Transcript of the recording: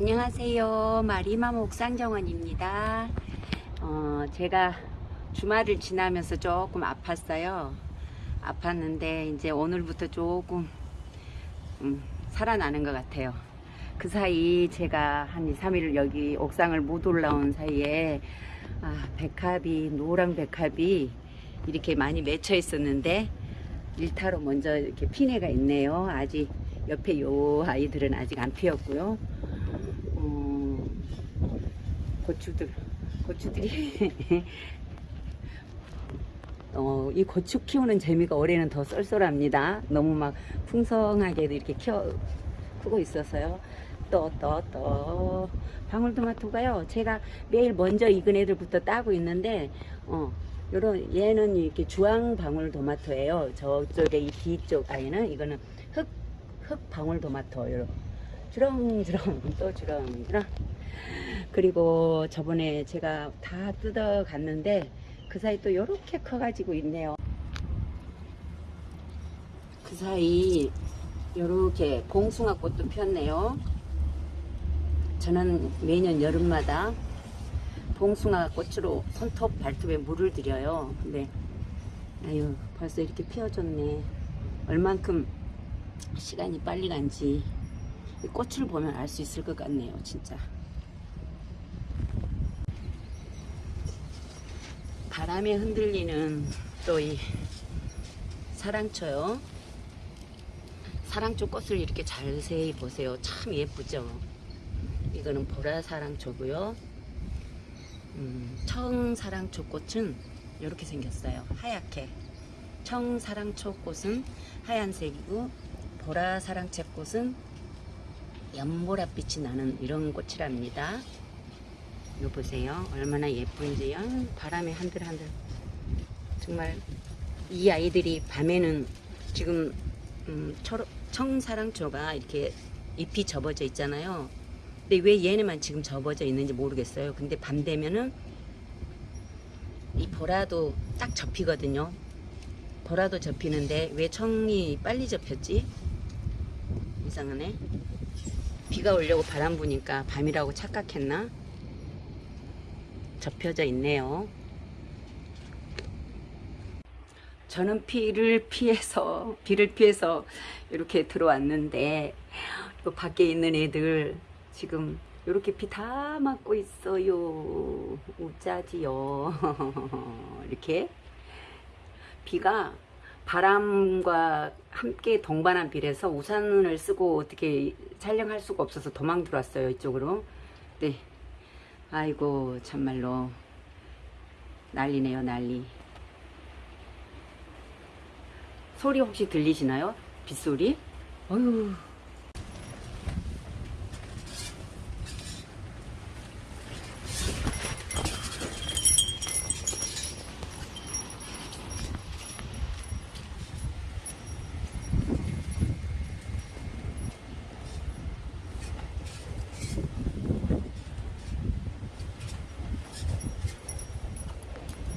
안녕하세요. 마리맘 옥상정원입니다. 어, 제가 주말을 지나면서 조금 아팠어요. 아팠는데 이제 오늘부터 조금 음, 살아나는 것 같아요. 그 사이 제가 한 2, 3일 여기 옥상을 못 올라온 사이에 아, 백합이 노랑 백합이 이렇게 많이 맺혀 있었는데 일타로 먼저 이렇게 피내가 있네요. 아직 옆에 요 아이들은 아직 안 피었고요. 어, 고추들 고추들이 어, 이 고추 키우는 재미가 올해는 더 쏠쏠합니다. 너무 막 풍성하게도 이렇게 키워 크고 있어서요. 또 또 또 방울토마토가요. 제가 매일 먼저 익은 애들부터 따고 있는데 어 요런 얘는 이렇게 주황 방울토마토예요. 저쪽에 이 뒤쪽 아이는 이거는 흑 흑 방울토마토 요런 주렁주렁 또 주렁주렁 그리고 저번에 제가 다 뜯어 갔는데 그 사이 또 요렇게 커 가지고 있네요. 그 사이 요렇게 봉숭아 꽃도 폈네요. 저는 매년 여름마다 봉숭아 꽃으로 손톱 발톱에 물을 들여요. 근데 아유 벌써 이렇게 피어졌네. 얼만큼 시간이 빨리 간지 이 꽃을 보면 알 수 있을 것 같네요 진짜 바람에 흔들리는 또 이 사랑초요. 사랑초 꽃을 이렇게 자세히 보세요. 참 예쁘죠? 이거는 보라 사랑초고요. 음, 청사랑초 꽃은 이렇게 생겼어요. 하얗게. 청사랑초 꽃은 하얀색이고 보라 사랑채 꽃은 연보랏빛이 나는 이런 꽃이랍니다. 이거 보세요. 얼마나 예쁜지요. 바람에 한들한들. 정말 이 아이들이 밤에는 지금 음, 초, 청사랑초가 이렇게 잎이 접어져 있잖아요. 근데 왜 얘네만 지금 접어져 있는지 모르겠어요. 근데 밤 되면은 이 보라도 딱 접히거든요. 보라도 접히는데 왜 청이 빨리 접혔지? 이상하네. 비가 오려고 바람 부니까 밤이라고 착각했나? 접혀져 있네요. 저는 비를 피해서 비를 피해서 이렇게 들어왔는데 또 밖에 있는 애들 지금 이렇게 비 다 맞고 있어요. 우짜지요. 이렇게 비가 바람과 함께 동반한 비라서 우산을 쓰고 어떻게 촬영할 수가 없어서 도망 들어왔어요 이쪽으로 네 아이고 참말로 난리네요 난리 소리 혹시 들리시나요? 빗소리? 어휴